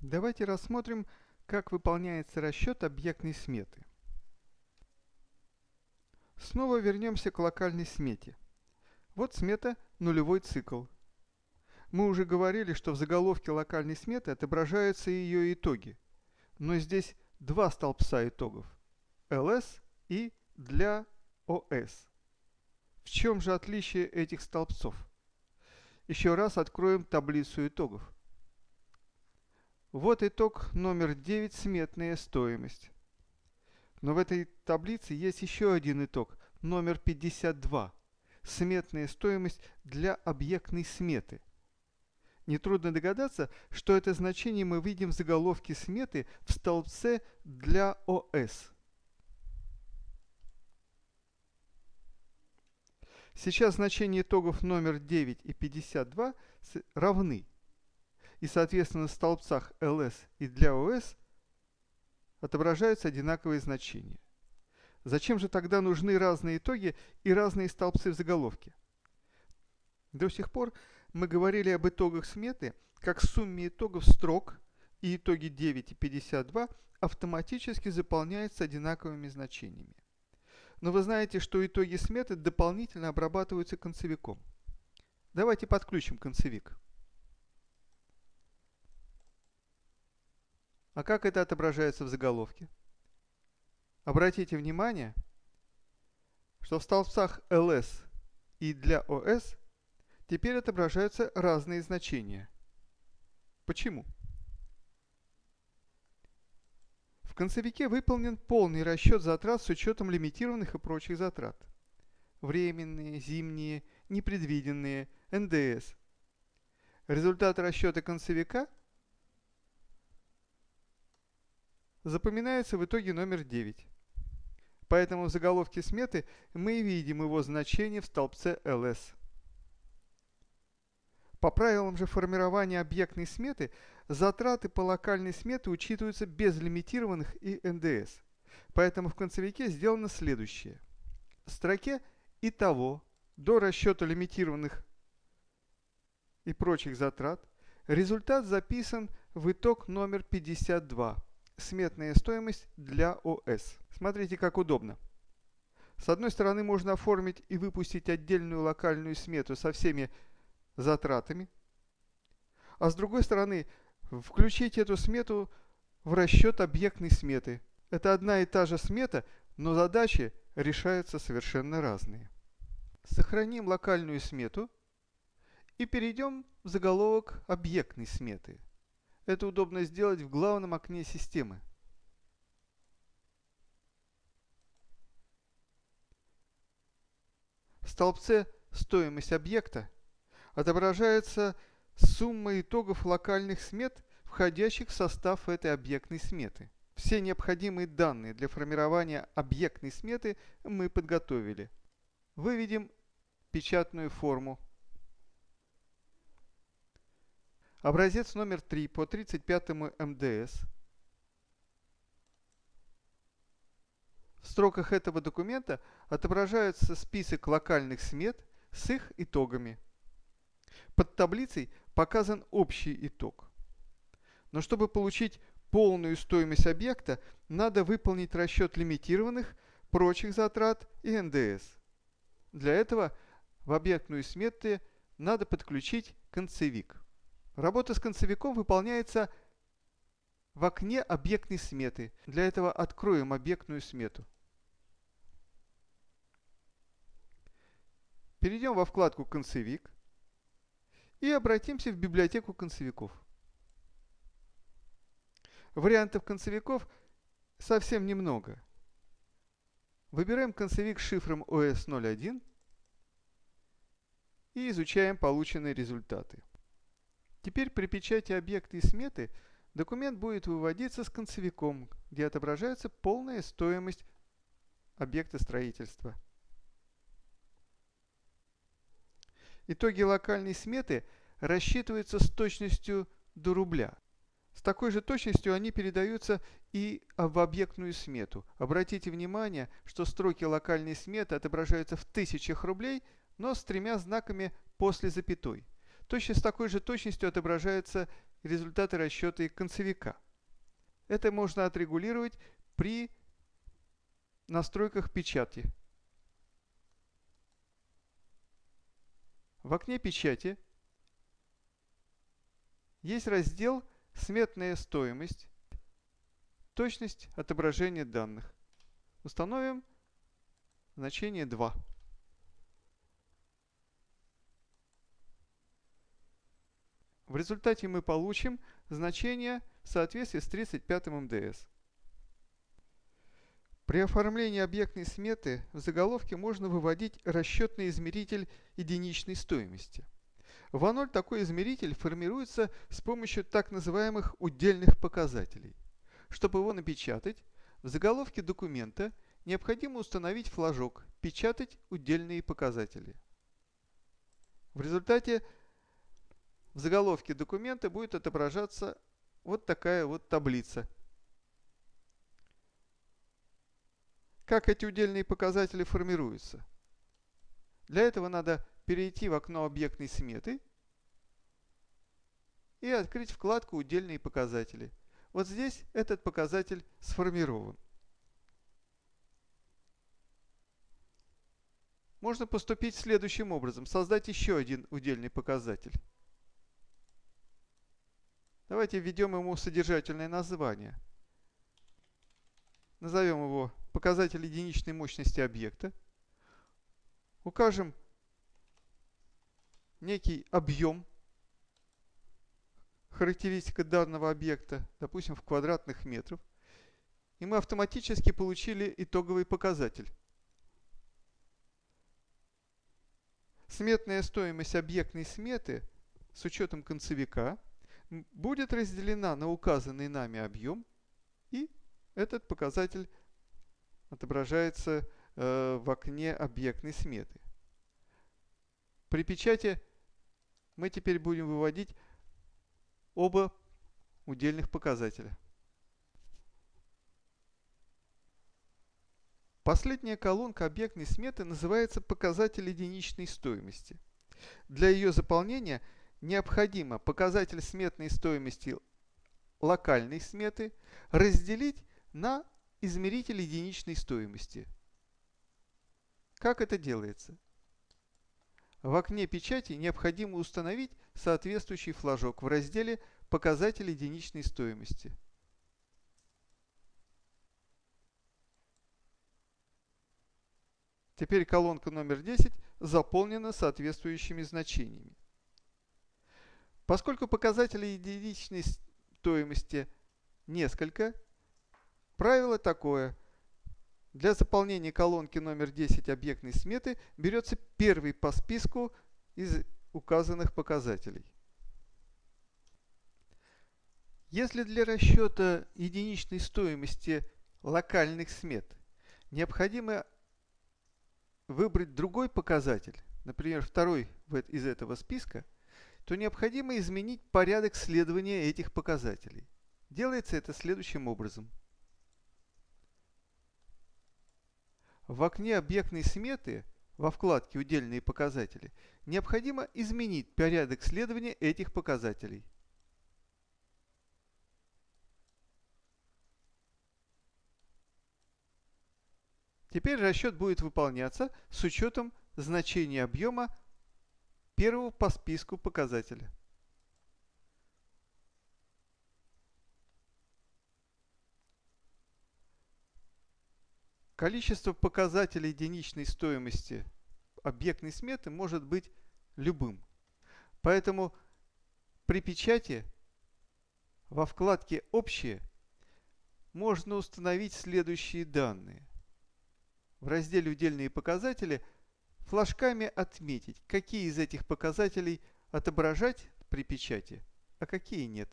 Давайте рассмотрим, как выполняется расчет объектной сметы. Снова вернемся к локальной смете. Вот смета нулевой цикл. Мы уже говорили, что в заголовке локальной сметы отображаются ее итоги. Но здесь два столбца итогов – ls и для os. В чем же отличие этих столбцов? Еще раз откроем таблицу итогов. Вот итог номер 9 – сметная стоимость. Но в этой таблице есть еще один итог, номер 52 – сметная стоимость для объектной сметы. Нетрудно догадаться, что это значение мы видим в заголовке сметы в столбце для ОС. Сейчас значения итогов номер 9 и 52 равны – и, соответственно, в столбцах ls и для os отображаются одинаковые значения. Зачем же тогда нужны разные итоги и разные столбцы в заголовке? До сих пор мы говорили об итогах сметы как сумме итогов строк, и итоги 9 и 52 автоматически заполняются одинаковыми значениями. Но вы знаете, что итоги сметы дополнительно обрабатываются концевиком. Давайте подключим концевик. А как это отображается в заголовке? Обратите внимание, что в столбцах ls и для os теперь отображаются разные значения. Почему? В концевике выполнен полный расчет затрат с учетом лимитированных и прочих затрат. Временные, зимние, непредвиденные, НДС. Результат расчета концевика – запоминается в итоге номер 9. Поэтому в заголовке сметы мы видим его значение в столбце ls. По правилам же формирования объектной сметы, затраты по локальной смете учитываются без лимитированных и НДС. Поэтому в концевике сделано следующее. В строке «Итого» до расчета лимитированных и прочих затрат результат записан в итог номер 52 сметная стоимость для ОС. Смотрите, как удобно. С одной стороны, можно оформить и выпустить отдельную локальную смету со всеми затратами, а с другой стороны, включить эту смету в расчет объектной сметы. Это одна и та же смета, но задачи решаются совершенно разные. Сохраним локальную смету и перейдем в заголовок объектной сметы. Это удобно сделать в главном окне системы. В столбце «Стоимость объекта» отображается сумма итогов локальных смет, входящих в состав этой объектной сметы. Все необходимые данные для формирования объектной сметы мы подготовили. Выведем печатную форму Образец номер 3 по 35 МДС. В строках этого документа отображается список локальных смет с их итогами. Под таблицей показан общий итог. Но чтобы получить полную стоимость объекта, надо выполнить расчет лимитированных, прочих затрат и НДС. Для этого в объектную смету надо подключить концевик. Работа с концевиком выполняется в окне объектной сметы. Для этого откроем объектную смету. Перейдем во вкладку «Концевик» и обратимся в библиотеку концевиков. Вариантов концевиков совсем немного. Выбираем концевик с шифром OS01 и изучаем полученные результаты. Теперь при печати объекта и сметы документ будет выводиться с концевиком, где отображается полная стоимость объекта строительства. Итоги локальной сметы рассчитываются с точностью до рубля. С такой же точностью они передаются и в объектную смету. Обратите внимание, что строки локальной сметы отображаются в тысячах рублей, но с тремя знаками после запятой. Точно с такой же точностью отображаются результаты расчета концевика. Это можно отрегулировать при настройках печати. В окне печати есть раздел «Сметная стоимость», «Точность отображения данных». Установим значение 2. В результате мы получим значение в соответствии с 35 МДС. При оформлении объектной сметы в заголовке можно выводить расчетный измеритель единичной стоимости. В А0 такой измеритель формируется с помощью так называемых удельных показателей. Чтобы его напечатать, в заголовке документа необходимо установить флажок «Печатать удельные показатели». В результате в заголовке документа будет отображаться вот такая вот таблица. Как эти удельные показатели формируются? Для этого надо перейти в окно объектной сметы и открыть вкладку «Удельные показатели». Вот здесь этот показатель сформирован. Можно поступить следующим образом. Создать еще один удельный показатель. Давайте введем ему содержательное название. Назовем его показатель единичной мощности объекта. Укажем некий объем, характеристика данного объекта, допустим, в квадратных метрах. И мы автоматически получили итоговый показатель. Сметная стоимость объектной сметы с учетом концевика – будет разделена на указанный нами объем, и этот показатель отображается э, в окне объектной сметы. При печати мы теперь будем выводить оба удельных показателя. Последняя колонка объектной сметы называется показатель единичной стоимости. Для ее заполнения – необходимо показатель сметной стоимости локальной сметы разделить на измеритель единичной стоимости. Как это делается? В окне печати необходимо установить соответствующий флажок в разделе «Показатель единичной стоимости». Теперь колонка номер 10 заполнена соответствующими значениями. Поскольку показателей единичной стоимости несколько, правило такое. Для заполнения колонки номер 10 объектной сметы берется первый по списку из указанных показателей. Если для расчета единичной стоимости локальных смет необходимо выбрать другой показатель, например, второй из этого списка – то необходимо изменить порядок следования этих показателей. Делается это следующим образом. В окне объектной сметы во вкладке «Удельные показатели» необходимо изменить порядок следования этих показателей. Теперь расчет будет выполняться с учетом значения объема первого по списку показателя. Количество показателей единичной стоимости объектной сметы может быть любым. Поэтому при печати во вкладке «Общие» можно установить следующие данные. В разделе «Удельные показатели» флажками отметить, какие из этих показателей отображать при печати, а какие нет.